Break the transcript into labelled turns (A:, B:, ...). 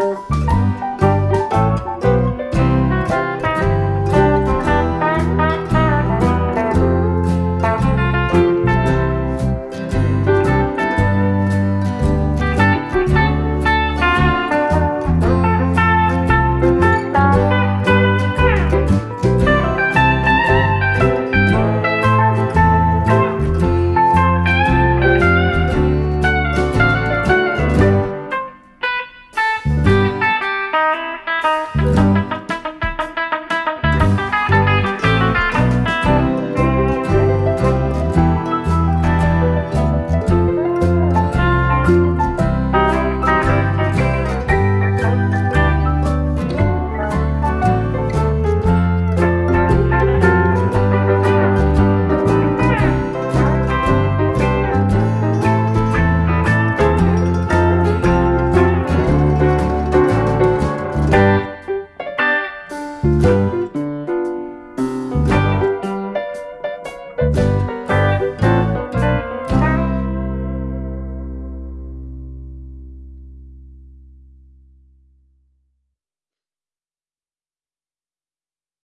A: Música Thank you.